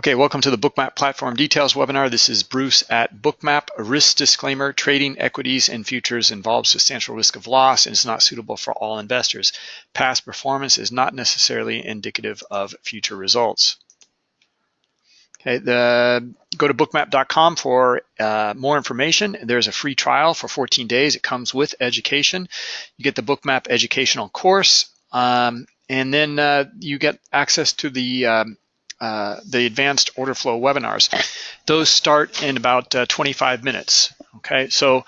Okay, welcome to the Bookmap Platform Details webinar. This is Bruce at Bookmap. A risk disclaimer, trading equities and futures involves substantial risk of loss and is not suitable for all investors. Past performance is not necessarily indicative of future results. Okay, the, go to bookmap.com for uh, more information. There's a free trial for 14 days. It comes with education. You get the Bookmap educational course, um, and then uh, you get access to the um, uh, the advanced order flow webinars. Those start in about uh, 25 minutes. Okay, so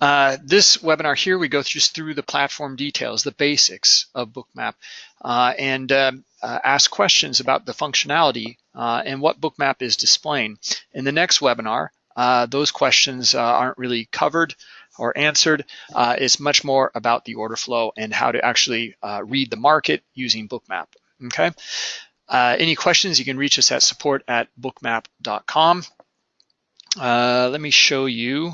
uh, this webinar here, we go just through the platform details, the basics of Bookmap, uh, and um, uh, ask questions about the functionality and what Bookmap is displaying. In the next webinar, those questions aren't really covered or answered. it's much more about the order flow and how to actually read the market using Bookmap. Okay, uh, any questions, you can reach us at support at bookmap.com. Uh, let me show you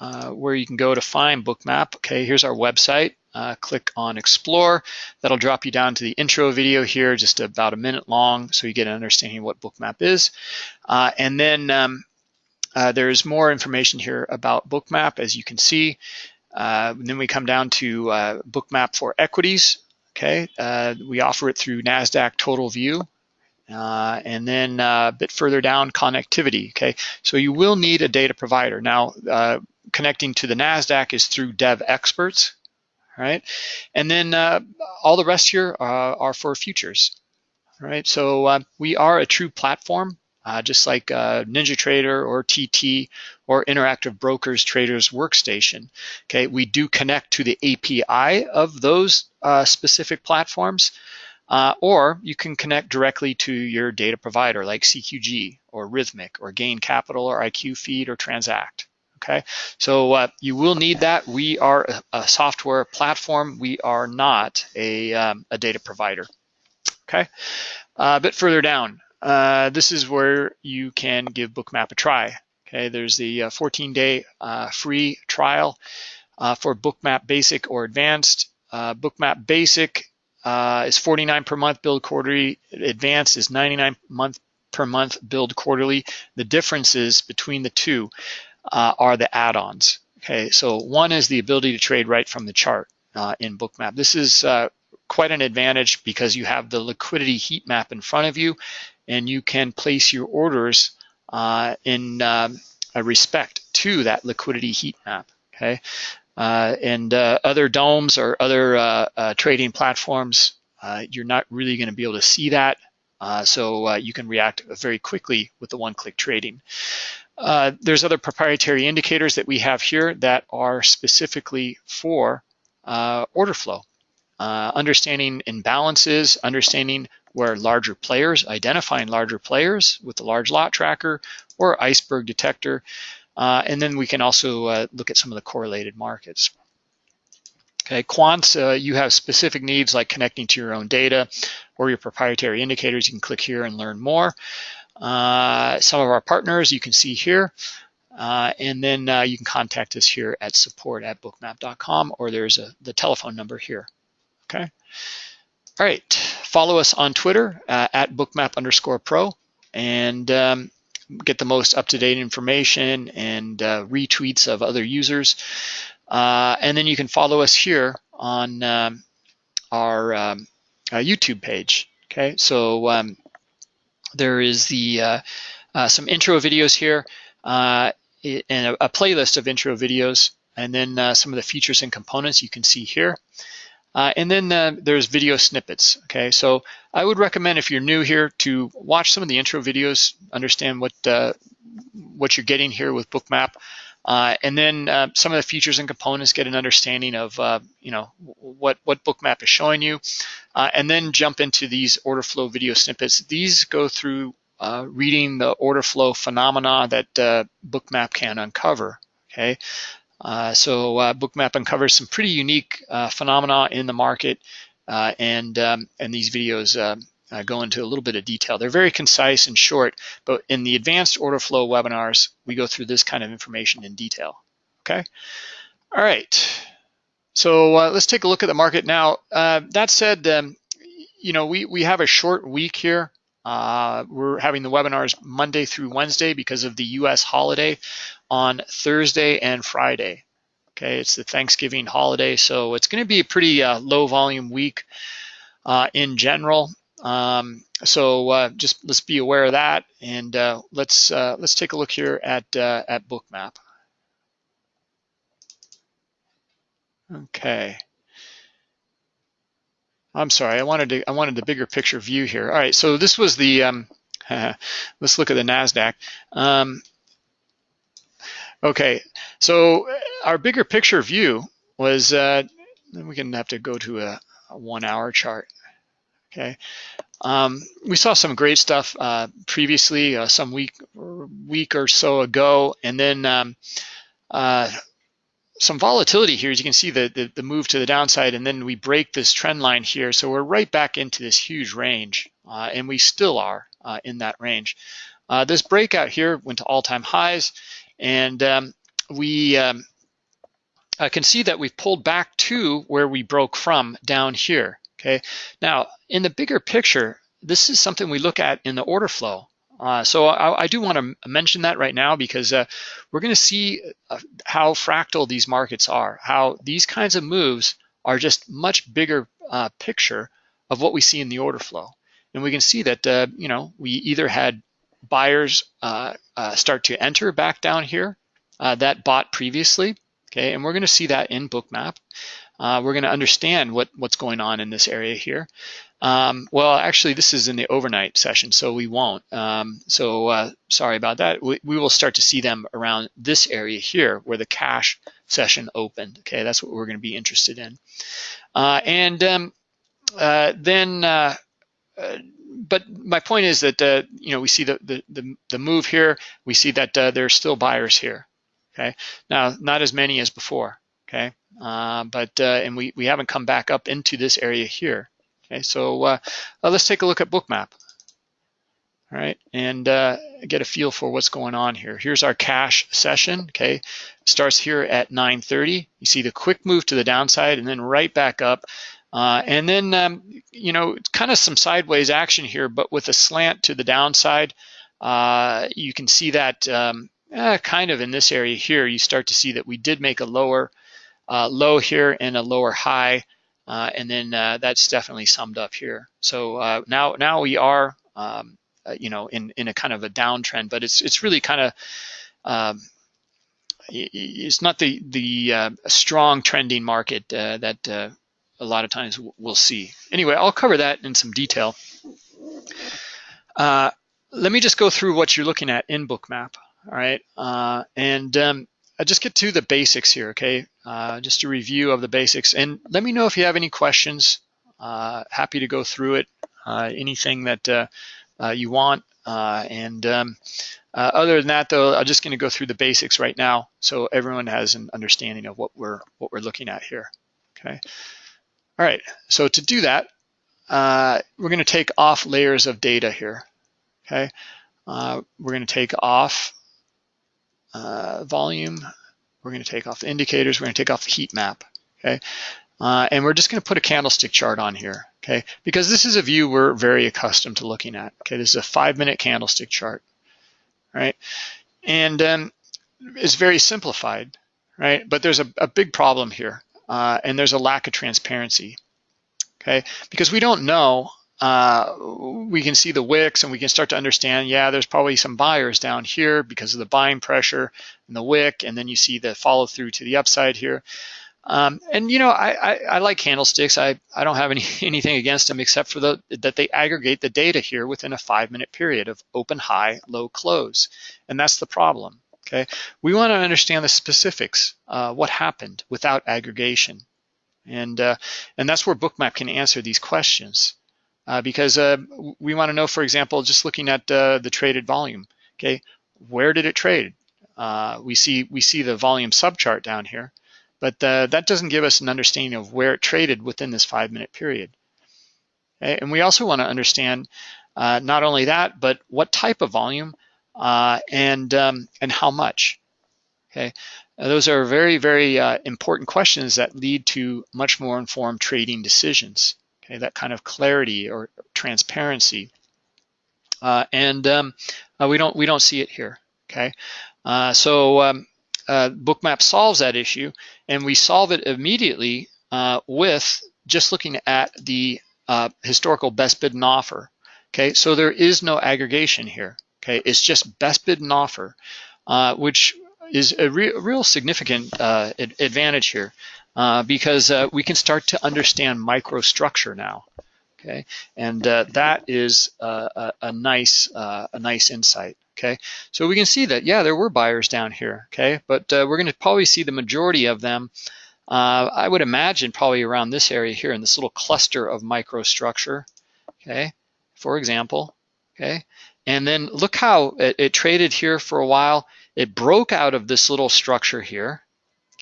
uh, where you can go to find Bookmap. Okay, here's our website. Uh, click on Explore. That'll drop you down to the intro video here, just about a minute long, so you get an understanding of what Bookmap is. Uh, and then um, uh, there's more information here about Bookmap, as you can see. then we come down to Bookmap for equities. Okay, uh, we offer it through NASDAQ Total View. Uh, and then uh, a bit further down, connectivity, okay? So you will need a data provider. Now, uh, connecting to the NASDAQ is through Devexperts, right? And then uh, all the rest here uh, are for futures, right? So we are a true platform uh, just like uh, NinjaTrader or TT or Interactive Brokers Traders Workstation. Okay, we do connect to the API of those uh, specific platforms, uh, or you can connect directly to your data provider like CQG or Rithmic or Gain Capital or IQFeed or Transact. Okay, so uh, you will need that. We are a, a, software platform. We are not a, um, a data provider. Okay, uh, a bit further down, uh, this is where you can give Bookmap a try. Okay, there's the 14-day uh, uh, free trial uh, for Bookmap Basic or Advanced. Uh, Bookmap Basic is 49 per month, billed quarterly. Advanced is 99 month per month, billed quarterly. The differences between the two are the add-ons. Okay, so one is the ability to trade right from the chart in Bookmap. This is quite an advantage because you have the liquidity heat map in front of you and you can place your orders uh, in um, respect to that liquidity heat map, okay? Uh, and uh, other DOMs or other uh, uh, trading platforms, uh, you're not really gonna be able to see that. so you can react very quickly with the one-click trading. there's other proprietary indicators that we have here that are specifically for order flow. understanding imbalances, understanding where larger players, identifying larger players with the large lot tracker or iceberg detector. Uh, and then we can also uh, look at some of the correlated markets. Okay, quants, uh, you have specific needs like connecting to your own data or your proprietary indicators. You can click here and learn more. Uh, some of our partners you can see here. Uh, and then uh, you can contact us here at support at bookmap.com or there's a, the telephone number here. Okay. All right, follow us on Twitter uh, at bookmap underscore pro and um, get the most up-to-date information and uh, retweets of other users. Uh, and then you can follow us here on um, our, um, our, YouTube page. Okay, so um, there is the uh, uh, some intro videos here uh, and a, a, playlist of intro videos and then some of the features and components you can see here. Uh, and then uh, there's video snippets, okay? So I would recommend if you're new here to watch some of the intro videos, understand what, uh, what you're getting here with Bookmap, uh, and then uh, some of the features and components, get an understanding of, uh, you know, what, what Bookmap is showing you, and then jump into these order flow video snippets. These go through reading the order flow phenomena that Bookmap can uncover, okay? Uh, so uh, Bookmap uncovers some pretty unique uh, phenomena in the market, uh, and um, and these videos uh, go into a little bit of detail. They're very concise and short, but in the advanced order flow webinars, we go through this kind of information in detail. Okay. All right. So let's take a look at the market now. that said, um, you know we we have a short week here. Uh, we're having the webinars Monday through Wednesday because of the US holiday on Thursday and Friday. Okay, it's the Thanksgiving holiday, so it's going to be a pretty uh, low volume week uh, in general. Um, so uh, just let's be aware of that, and uh, let's uh, let's take a look here at at Bookmap. Okay. I'm sorry, I wanted to I wanted the bigger picture view here. All right, so this was the um, let's look at the Nasdaq. Um, okay, so our bigger picture view was uh, then we can have to go to a, a one hour chart. Okay, um, we saw some great stuff uh, previously, uh, some week week or so ago, and then um, uh, some volatility here. As you can see, the, the, the move to the downside, and then we break this trend line here. So we're right back into this huge range, uh, and we still are uh, in that range. Uh, this breakout here went to all-time highs, and um, we um, can see that we've pulled back to where we broke from down here. Okay. Now, in the bigger picture, this is something we look at in the order flow. Uh, so I, I, do want to mention that right now because uh, we're going to see uh, how fractal these markets are, how these kinds of moves are just much bigger uh, picture of what we see in the order flow. And we can see that, uh, you know, we either had buyers uh, start to enter back down here that bought previously, okay, and we're going to see that in Bookmap. we're going to understand what, what's going on in this area here. Um, well, actually, this is in the overnight session, so we won't. Um, so uh, sorry about that. We, we, will start to see them around this area here where the cash session opened. Okay, that's what we're going to be interested in. Uh, and um, uh, then, uh, uh, but my point is that uh, you know we see the, the, the the move here. We see that there are still buyers here. Okay, now not as many as before. Okay, but and we we haven't come back up into this area here. Okay, so uh, uh, let's take a look at Bookmap. All right, and uh, get a feel for what's going on here. Here's our cash session, okay? Starts here at 9.30. You see the quick move to the downside and then right back up. Uh, and then, um, you know, kind of some sideways action here, but with a slant to the downside. Uh, you can see that um, eh, kind of in this area here, you start to see that we did make a lower uh, low here and a lower high. Uh, and then uh, that's definitely summed up here. So uh, now now we are um, uh, you know in in a kind of a downtrend, but it's it's really kind of um, it's not the the uh, strong trending market uh, that a lot of times we'll see. Anyway, I'll cover that in some detail. let me just go through what you're looking at in Bookmap. All right, and um, I just get to the basics here, okay? Uh, just a review of the basics. And let me know if you have any questions. Uh, happy to go through it, uh, anything that uh, uh, you want. Uh, and um, other than that, though, I'm just going to go through the basics right now so everyone has an understanding of what we're what we're looking at here. Okay. All right. So to do that, we're going to take off layers of data here. Okay. we're going to take off volume we're going to take off the indicators. We're going to take off the heat map. Okay. Uh, and we're just going to put a candlestick chart on here, okay? Because this is a view we're very accustomed to looking at. Okay, this is a five-minute candlestick chart, right? And um, it's very simplified, right? But there's a, a big problem here, uh, and there's a lack of transparency, okay? Because we don't know uh, we can see the wicks and we can start to understand, yeah, there's probably some buyers down here because of the buying pressure and the wick, and then you see the follow through to the upside here. Um, and you know, I, I, I, like candlesticks. I, I don't have any anything against them except for the that they aggregate the data here within a five minute period of open, high, low, close, and that's the problem. Okay, we want to understand the specifics, uh, what happened without aggregation, and uh, and that's where Bookmap can answer these questions uh, because uh, we want to know, for example, just looking at uh, the traded volume. Okay, where did it trade? Uh, we see we see the volume subchart down here, but uh, that doesn't give us an understanding of where it traded within this five-minute period. Okay? And we also want to understand not only that, but what type of volume and um, and how much. Okay, those are very very important questions that lead to much more informed trading decisions okay, that kind of clarity or transparency. uh, and um, uh, we don't we don't see it here. Okay, uh, so um, uh, Bookmap solves that issue, and we solve it immediately uh, with just looking at the uh, historical best bid and offer. Okay, so there is no aggregation here. Okay, it's just best bid and offer, which is a re real significant advantage here because we can start to understand microstructure now okay? And uh, that is uh, a, a, nice uh, a nice insight, okay? So we can see that, yeah, there were buyers down here, okay? But uh, we're gonna probably see the majority of them, uh, I would imagine probably around this area here in this little cluster of microstructure, okay? For example, okay? And then look how it, it traded here for a while. It broke out of this little structure here,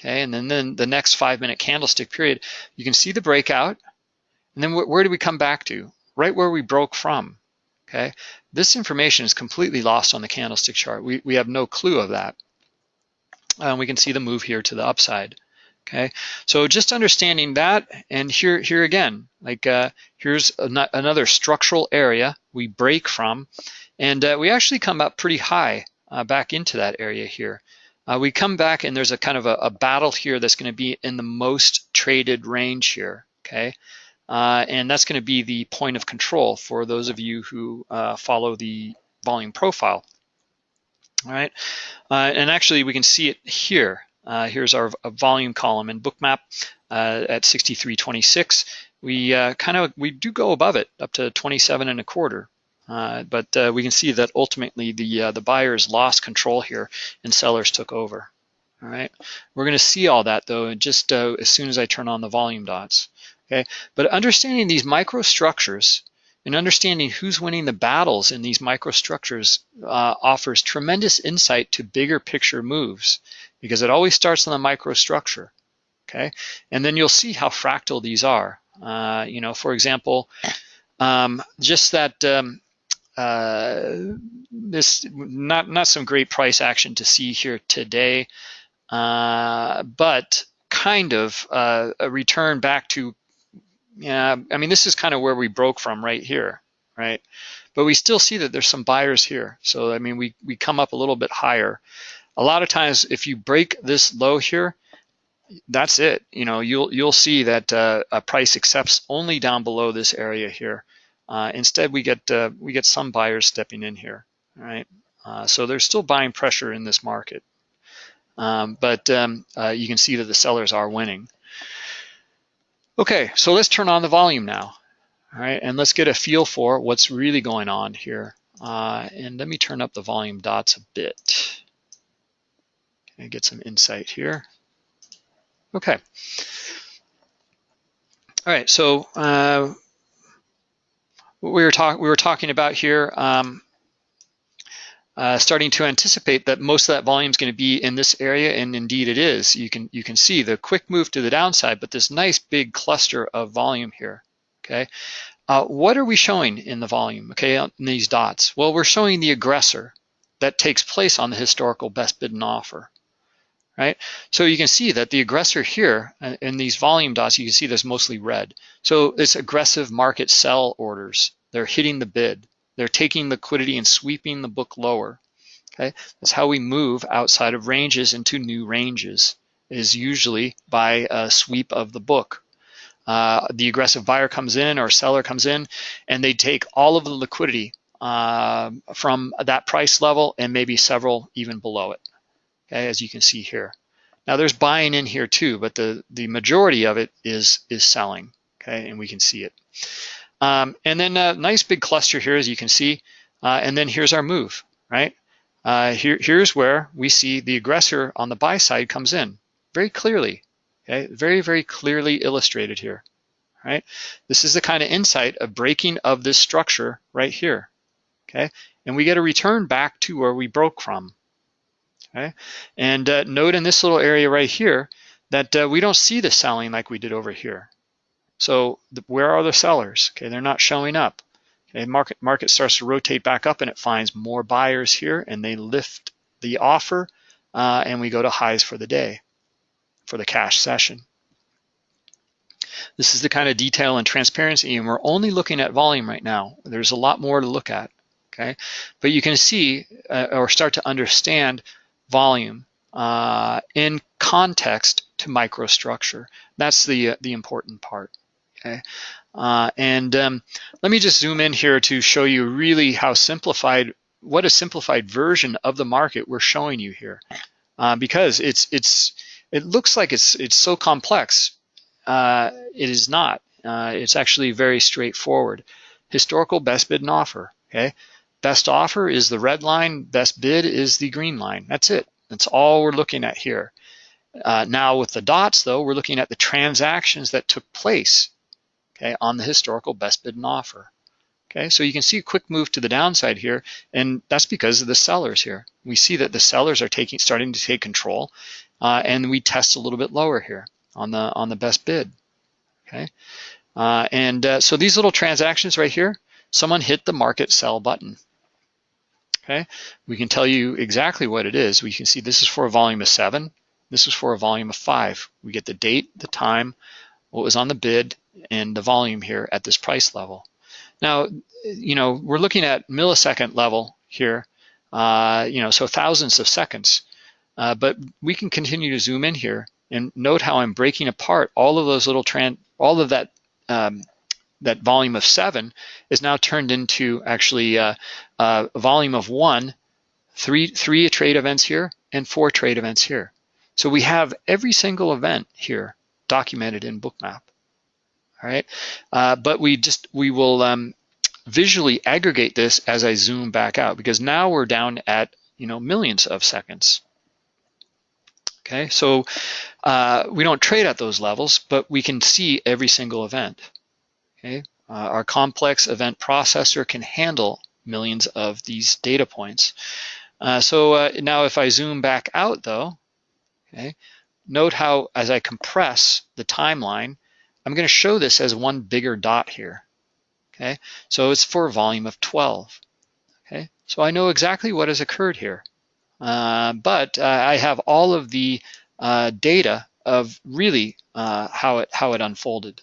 okay? And then, then the next five minute candlestick period, you can see the breakout, and then wh where do we come back to? Right where we broke from, okay? This information is completely lost on the candlestick chart. We, we have no clue of that. And we can see the move here to the upside, okay? So just understanding that, and here, here again, like uh, here's an another structural area we break from, and uh, we actually come up pretty high uh, back into that area here. Uh, we come back and there's a kind of a, a battle here that's gonna be in the most traded range here, okay? Uh, and that's going to be the point of control for those of you who uh, follow the volume profile. All right, uh, and actually we can see it here. Uh, here's our volume column in Bookmap uh, at 63.26. We kind of we do go above it up to 27 and a quarter. But we can see that ultimately the the buyers lost control here and sellers took over. All right, we're going to see all that though just as soon as I turn on the volume dots. Okay, but understanding these microstructures and understanding who's winning the battles in these microstructures uh, offers tremendous insight to bigger picture moves because it always starts on the microstructure. Okay, and then you'll see how fractal these are. Uh, you know, for example, um, just that um, uh, this not not some great price action to see here today, uh, but kind of uh, a return back to yeah, I mean, this is kind of where we broke from right here, right? But we still see that there's some buyers here. So, I mean, we, we come up a little bit higher. A lot of times, if you break this low here, that's it. You know, you'll you'll see that uh, a price accepts only down below this area here. Uh, instead, we get uh, we get some buyers stepping in here, right? Uh, so there's still buying pressure in this market, um, but um, uh, you can see that the sellers are winning. Okay, so let's turn on the volume now. All right, and let's get a feel for what's really going on here. Uh, and let me turn up the volume dots a bit. Okay, get some insight here. Okay. All right, so we were talking we were talking about here. Um, uh, starting to anticipate that most of that volume is going to be in this area, and indeed it is. You can you can see the quick move to the downside, but this nice big cluster of volume here. Okay, uh, what are we showing in the volume? Okay, in these dots. Well, we're showing the aggressor that takes place on the historical best bid and offer. Right, so you can see that the aggressor here uh, in these volume dots, you can see there's mostly red. So it's aggressive market sell orders. They're hitting the bid. They're taking liquidity and sweeping the book lower. Okay, that's how we move outside of ranges into new ranges is usually by a sweep of the book. Uh, the aggressive buyer comes in or seller comes in and they take all of the liquidity uh, from that price level and maybe several even below it, as you can see here. Now there's buying in here too, but the, the majority of it is, is selling, okay, and we can see it. Um, and then a nice big cluster here, as you can see. Uh, and then here's our move, right? Uh, here, here's where we see the aggressor on the buy side comes in very clearly, okay? Very, very clearly illustrated here, right? This is the kind of insight of breaking of this structure right here, okay? And we get a return back to where we broke from, okay? And uh, note in this little area right here that uh, we don't see the selling like we did over here, so the, where are the sellers? Okay, they're not showing up. Okay, market market starts to rotate back up and it finds more buyers here and they lift the offer uh, and we go to highs for the day for the cash session. This is the kind of detail and transparency and we're only looking at volume right now. There's a lot more to look at. okay? But you can see uh, or start to understand volume uh, in context to microstructure. That's the, uh, the important part, okay? Uh, and um, let me just zoom in here to show you really how simplified, what a simplified version of the market we're showing you here. Uh, because it's, it's, it looks like it's, it's so complex. Uh, it is not. Uh, it's actually very straightforward. Historical best bid and offer, okay? Best offer is the red line, best bid is the green line. That's it. That's all we're looking at here. Uh, now with the dots though, we're looking at the transactions that took place okay, on the historical best bid and offer. Okay, so you can see a quick move to the downside here, and that's because of the sellers here. We see that the sellers are taking, starting to take control, uh, and we test a little bit lower here on the on the best bid. Okay, uh, and uh, so these little transactions right here, someone hit the market sell button. Okay, we can tell you exactly what it is. We can see this is for a volume of seven. This is for a volume of five. We get the date, the time, what was on the bid, and the volume here at this price level. Now, you know, we're looking at millisecond level here, uh, you know, so thousands of seconds. Uh, but we can continue to zoom in here and note how I'm breaking apart all of those little trend, all of that um, that volume of seven is now turned into actually uh, uh, a volume of one, three three trade events here and four trade events here. So we have every single event here documented in Bookmap. All right, uh, but we just we will um, visually aggregate this as I zoom back out because now we're down at you know millions of seconds. Okay, so uh, we don't trade at those levels, but we can see every single event. Okay, uh, our complex event processor can handle millions of these data points. Uh, so uh, now if I zoom back out though, okay, note how as I compress the timeline, I'm going to show this as one bigger dot here. Okay, so it's for a volume of 12. Okay, so I know exactly what has occurred here, uh, but uh, I have all of the uh, data of really uh, how it how it unfolded.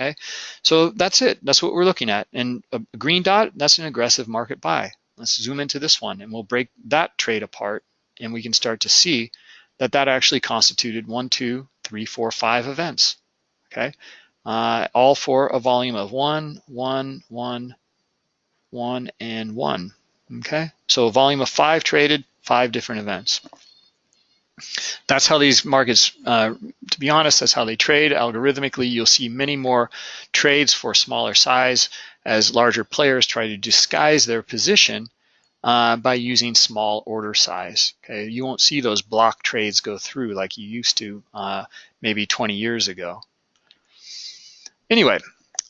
Okay, so that's it. That's what we're looking at. And a green dot, that's an aggressive market buy. Let's zoom into this one, and we'll break that trade apart, and we can start to see that that actually constituted one, two, three, four, five events okay? Uh, all for a volume of one, one, one, one, and one, okay? So a volume of five traded, five different events. That's how these markets, uh, to be honest, that's how they trade. Algorithmically, you'll see many more trades for smaller size as larger players try to disguise their position uh, by using small order size. Okay, you won't see those block trades go through like you used to uh, maybe 20 years ago. Anyway,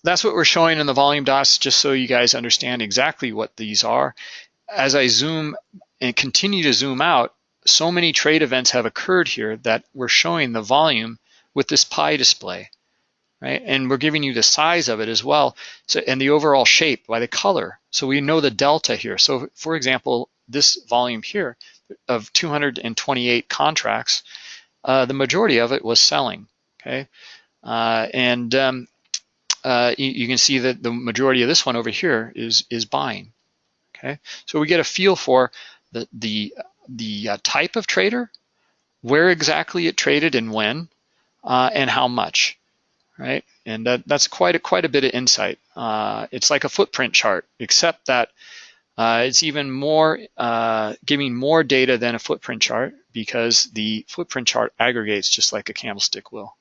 that's what we're showing in the volume dots, just so you guys understand exactly what these are. As I zoom and continue to zoom out, so many trade events have occurred here that we're showing the volume with this pie display, right? And we're giving you the size of it as well, so, and the overall shape by the color. So we know the delta here. So for example, this volume here of 228 contracts, uh, the majority of it was selling, okay? Uh, and um, uh, you, you, can see that the majority of this one over here is is buying. Okay, so we get a feel for the the the uh, type of trader, where exactly it traded and when, uh, and how much, right? And that, that's quite a quite a bit of insight. Uh, it's like a footprint chart, except that uh, it's even more uh, giving more data than a footprint chart because the footprint chart aggregates just like a candlestick will.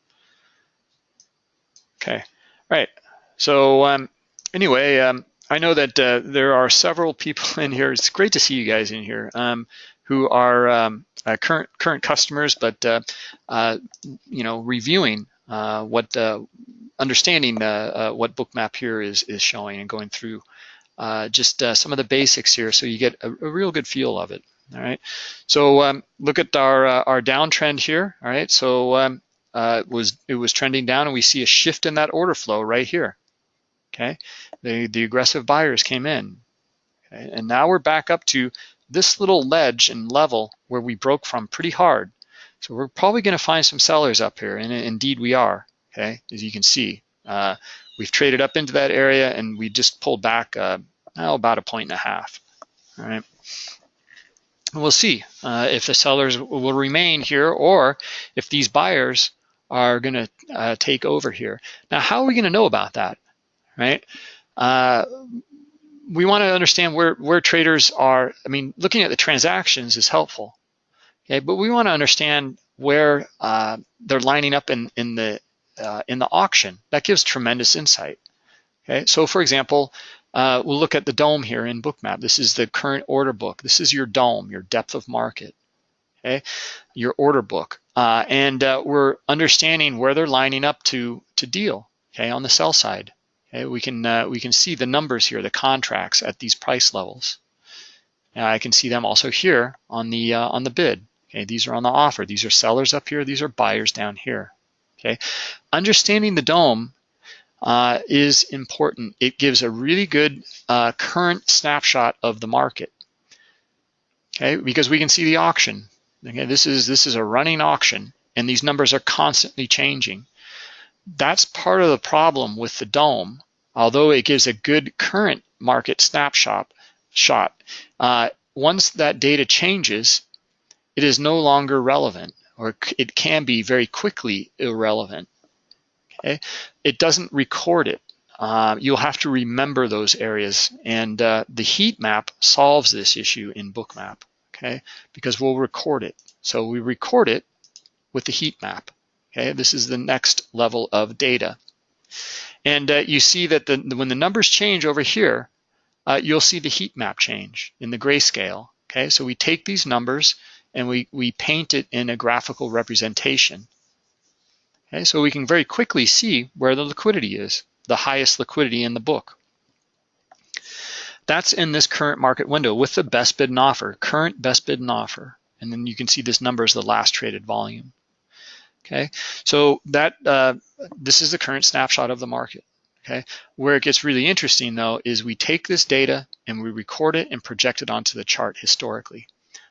Okay. Right. So um, anyway, um, I know that uh, there are several people in here. It's great to see you guys in here um, who are um, uh, current current customers, but uh, uh you know, reviewing uh, what understanding what Bookmap here is is showing and going through just some of the basics here, so you get a, a real good feel of it. All right. So um, look at our our downtrend here. All right. So um, uh, was it was trending down and we see a shift in that order flow right here. Okay, the, the aggressive buyers came in. And now we're back up to this little ledge and level where we broke from pretty hard. So we're probably going to find some sellers up here, and indeed we are, okay, as you can see. Uh, we've traded up into that area and we just pulled back uh, oh, about a point and a half. all right? we'll see uh, if the sellers will remain here or if these buyers are going to uh, take over here. Now, how are we going to know about that, right? We want to understand where, where traders are. I mean, looking at the transactions is helpful, okay? But we want to understand where uh, they're lining up in, in, the, uh, in the auction. That gives tremendous insight, okay? So for example, uh, we'll look at the DOM here in Bookmap. This is the current order book. This is your DOM, your depth of market, okay? Your order book. Uh, and uh, we're understanding where they're lining up to, to deal, okay, on the sell side. Okay, we can uh, we can see the numbers here, the contracts at these price levels. Now I can see them also here on the uh, on the bid. Okay, these are on the offer. These are sellers up here. These are buyers down here. Okay, understanding the DOM uh, is important. It gives a really good uh, current snapshot of the market. Okay, because we can see the auction. Okay, this is this is a running auction, and these numbers are constantly changing. That's part of the problem with the DOM. Although it gives a good current market snapshot, shot, uh, once that data changes, it is no longer relevant, or it can be very quickly irrelevant. Okay, it doesn't record it. Uh, you'll have to remember those areas, and uh, the heat map solves this issue in Bookmap. Okay, because we'll record it. So we record it with the heat map. Okay, this is the next level of data. And uh, you see that the, when the numbers change over here, uh, you'll see the heat map change in the grayscale. Okay, so we take these numbers and we, we paint it in a graphical representation. Okay, so we can very quickly see where the liquidity is, the highest liquidity in the book. That's in this current market window with the best bid and offer, current best bid and offer. And then you can see this number is the last traded volume. Okay, so that uh, this is the current snapshot of the market. Okay, where it gets really interesting though is we take this data and we record it and project it onto the chart historically.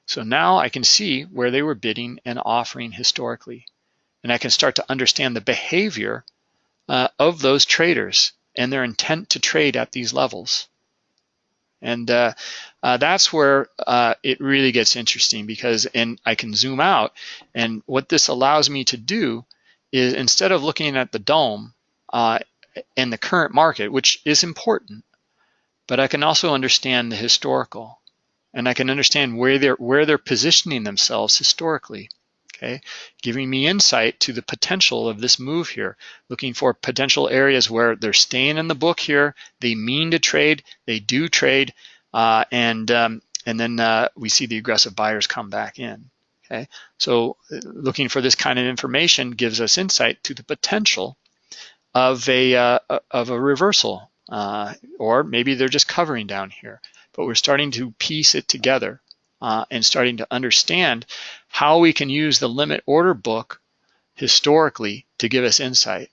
So now I can see where they were bidding and offering historically, and I can start to understand the behavior uh, of those traders and their intent to trade at these levels. And uh, uh, that's where uh, it really gets interesting because, and I can zoom out, and what this allows me to do is instead of looking at the DOM uh, and the current market, which is important, but I can also understand the historical, and I can understand where they're where they're positioning themselves historically okay? Giving me insight to the potential of this move here, looking for potential areas where they're staying in the book here, they mean to trade, they do trade, uh, and, um, and then uh, we see the aggressive buyers come back in, okay? So uh, looking for this kind of information gives us insight to the potential of a, uh, of a reversal, uh, or maybe they're just covering down here, but we're starting to piece it together uh, and starting to understand how we can use the limit order book historically to give us insight,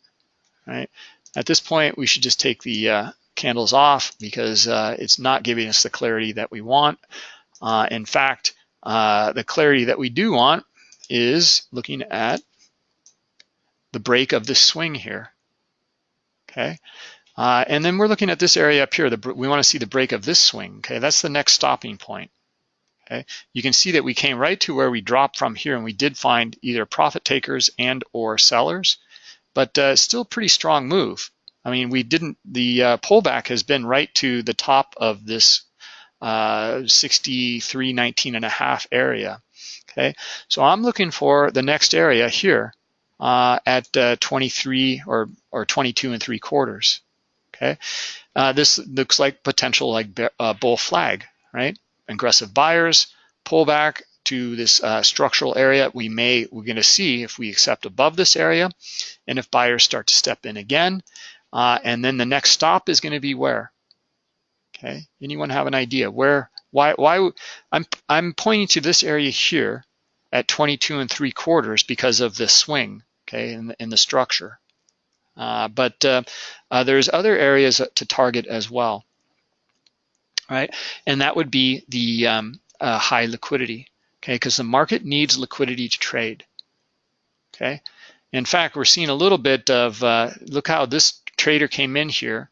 right? At this point, we should just take the uh, candles off because uh, it's not giving us the clarity that we want. Uh, in fact, uh, the clarity that we do want is looking at the break of this swing here, okay? Uh, and then we're looking at this area up here. The, we want to see the break of this swing, okay? That's the next stopping point. Okay, you can see that we came right to where we dropped from here and we did find either profit takers and or sellers, but uh, still pretty strong move. I mean, we didn't, the uh, pullback has been right to the top of this uh, 63.19 and a half area. Okay, so I'm looking for the next area here uh, at uh, 23 or, or 22 and three quarters. Okay, uh, this looks like potential like uh, bull flag, right? Aggressive buyers, pull back to this uh, structural area. We may, we're gonna see if we accept above this area and if buyers start to step in again. Uh, and then the next stop is gonna be where? Okay, anyone have an idea where, why, why, I'm, I'm pointing to this area here at 22 and three quarters because of the swing, okay, in the, in the structure. Uh, but uh, uh, there's other areas to target as well right? And that would be the um, uh, high liquidity, okay? Because the market needs liquidity to trade, okay? In fact, we're seeing a little bit of, uh, look how this trader came in here,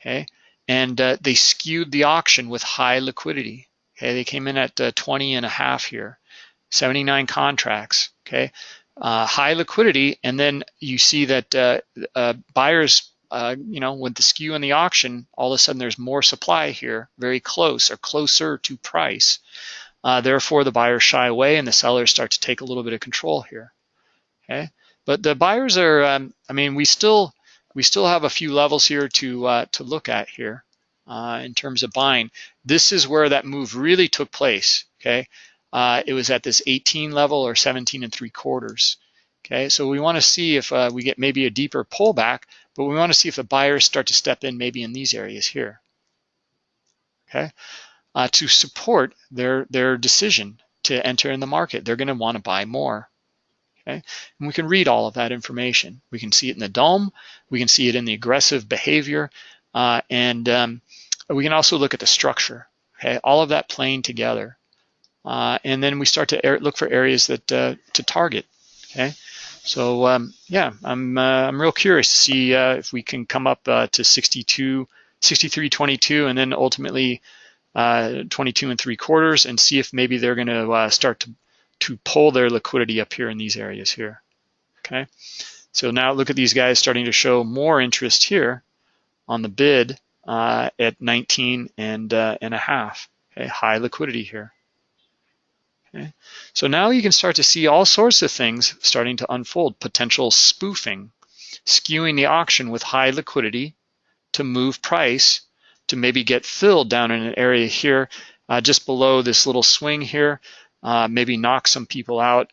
okay? And uh, they skewed the auction with high liquidity, Okay, they came in at uh, 20 and a half here, 79 contracts. Okay, uh, high liquidity, and then you see that uh, uh, buyers, uh, you know, with the skew in the auction, all of a sudden there's more supply here, very close or closer to price. Uh, therefore, the buyers shy away and the sellers start to take a little bit of control here. Okay, but the buyers are, um, I mean, we still we still have a few levels here to uh, to look at here in terms of buying. This is where that move really took place. Okay, uh, it was at this 18 level or 17 and three quarters. Okay, so we want to see if uh, we get maybe a deeper pullback, but we want to see if the buyers start to step in maybe in these areas here. Okay, uh, to support their their decision to enter in the market, they're going to want to buy more. Okay, and we can read all of that information. We can see it in the DOM, we can see it in the aggressive behavior, uh, and um, we can also look at the structure. Okay, all of that playing together. Uh, and then we start to look for areas that uh, to target. Okay, so um, yeah, I'm uh, I'm real curious to see uh, if we can come up uh, to 62, 63.22, and then ultimately uh, 22 and three quarters, and see if maybe they're going to start to to pull their liquidity up here in these areas here. Okay, so now look at these guys starting to show more interest here on the bid at 19 and and a half. Okay, high liquidity here. Okay. So now you can start to see all sorts of things starting to unfold. Potential spoofing, skewing the auction with high liquidity to move price to maybe get filled down in an area here uh, just below this little swing here, uh, maybe knock some people out,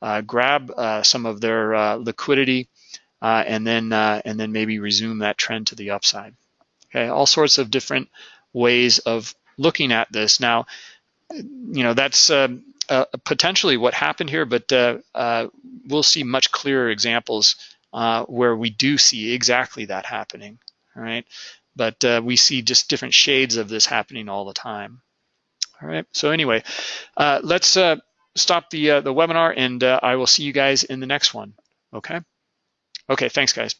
uh, grab uh, some of their uh, liquidity, uh, and then and then maybe resume that trend to the upside. Okay, all sorts of different ways of looking at this. Now, you know, that's um, uh, potentially what happened here, but uh, uh, we'll see much clearer examples where we do see exactly that happening, all right? But we see just different shades of this happening all the time. All right, so anyway, let's stop the, the webinar and I will see you guys in the next one, okay? Okay, thanks guys.